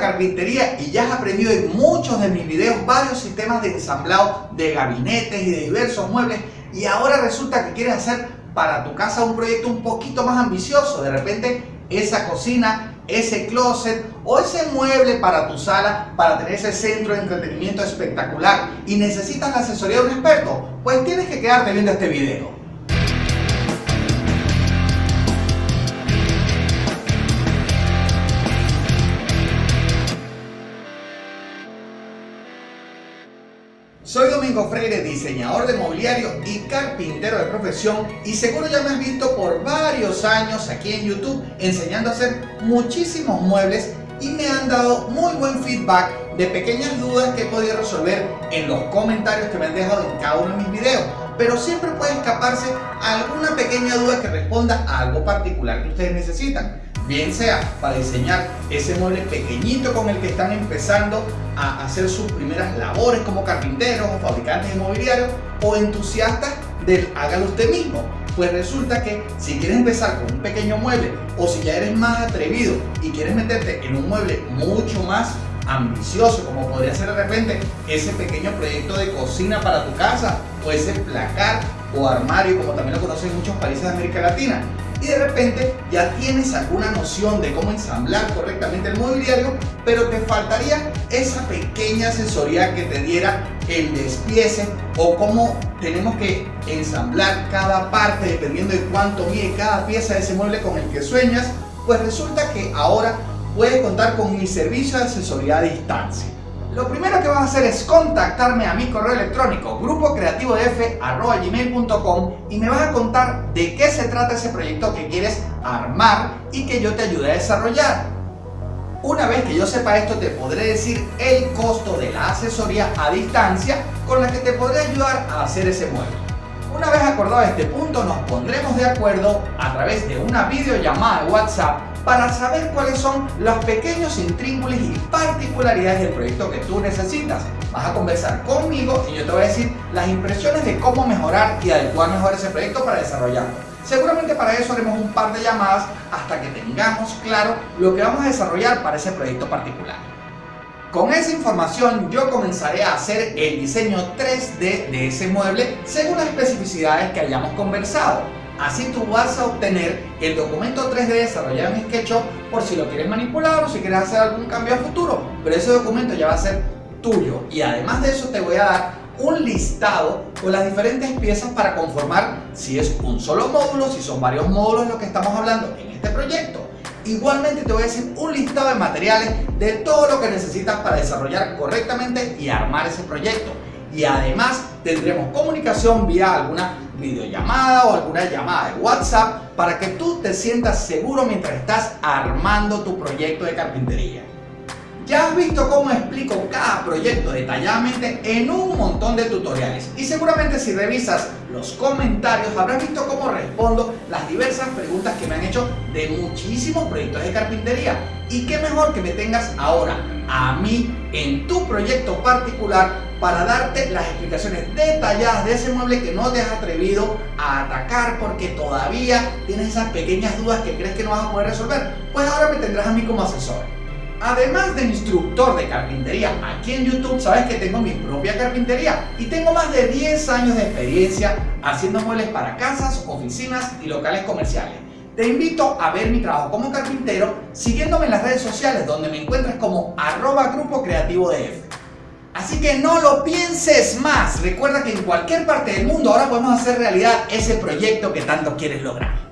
carpintería y ya has aprendido en muchos de mis videos varios sistemas de ensamblado de gabinetes y de diversos muebles y ahora resulta que quieres hacer para tu casa un proyecto un poquito más ambicioso. De repente esa cocina, ese closet o ese mueble para tu sala para tener ese centro de entretenimiento espectacular y necesitas la asesoría de un experto, pues tienes que quedarte viendo este video. Soy Domingo Freire, diseñador de mobiliario y carpintero de profesión y seguro ya me has visto por varios años aquí en YouTube enseñando a hacer muchísimos muebles y me han dado muy buen feedback de pequeñas dudas que he podido resolver en los comentarios que me han dejado en cada uno de mis videos pero siempre puede escaparse alguna pequeña duda que responda a algo particular que ustedes necesitan bien sea para diseñar ese mueble pequeñito con el que están empezando a hacer sus primeras labores como carpinteros o fabricantes de mobiliario o entusiastas del hágalo usted mismo. Pues resulta que si quieres empezar con un pequeño mueble o si ya eres más atrevido y quieres meterte en un mueble mucho más ambicioso como podría ser de repente ese pequeño proyecto de cocina para tu casa o ese placar o armario como también lo conocen en muchos países de América Latina. Y de repente ya tienes alguna noción de cómo ensamblar correctamente el mobiliario, pero te faltaría esa pequeña asesoría que te diera el despiece o cómo tenemos que ensamblar cada parte dependiendo de cuánto mide cada pieza de ese mueble con el que sueñas, pues resulta que ahora puedes contar con mi servicio de asesoría a distancia. Lo primero que vas a hacer es contactarme a mi correo electrónico grupocreativodf.gmail.com y me vas a contar de qué se trata ese proyecto que quieres armar y que yo te ayude a desarrollar. Una vez que yo sepa esto te podré decir el costo de la asesoría a distancia con la que te podré ayudar a hacer ese mueble. Una vez acordado este punto nos pondremos de acuerdo a través de una videollamada de WhatsApp para saber cuáles son los pequeños intríngulis y particularidades del proyecto que tú necesitas. Vas a conversar conmigo y yo te voy a decir las impresiones de cómo mejorar y adecuar mejor ese proyecto para desarrollarlo. Seguramente para eso haremos un par de llamadas hasta que tengamos claro lo que vamos a desarrollar para ese proyecto particular. Con esa información yo comenzaré a hacer el diseño 3D de ese mueble según las especificidades que hayamos conversado. Así tú vas a obtener el documento 3D desarrollado en SketchUp por si lo quieres manipular o si quieres hacer algún cambio a futuro. Pero ese documento ya va a ser tuyo. Y además de eso te voy a dar un listado con las diferentes piezas para conformar si es un solo módulo, si son varios módulos lo que estamos hablando en este proyecto. Igualmente te voy a decir un listado de materiales de todo lo que necesitas para desarrollar correctamente y armar ese proyecto. Y además tendremos comunicación vía alguna videollamada o alguna llamada de WhatsApp para que tú te sientas seguro mientras estás armando tu proyecto de carpintería. Ya has visto cómo explico proyecto detalladamente en un montón de tutoriales y seguramente si revisas los comentarios habrás visto cómo respondo las diversas preguntas que me han hecho de muchísimos proyectos de carpintería y qué mejor que me tengas ahora a mí en tu proyecto particular para darte las explicaciones detalladas de ese mueble que no te has atrevido a atacar porque todavía tienes esas pequeñas dudas que crees que no vas a poder resolver. Pues ahora me tendrás a mí como asesor. Además de instructor de carpintería aquí en YouTube, sabes que tengo mi propia carpintería y tengo más de 10 años de experiencia haciendo muebles para casas, oficinas y locales comerciales. Te invito a ver mi trabajo como carpintero siguiéndome en las redes sociales donde me encuentras como arroba grupo creativo de Así que no lo pienses más. Recuerda que en cualquier parte del mundo ahora podemos hacer realidad ese proyecto que tanto quieres lograr.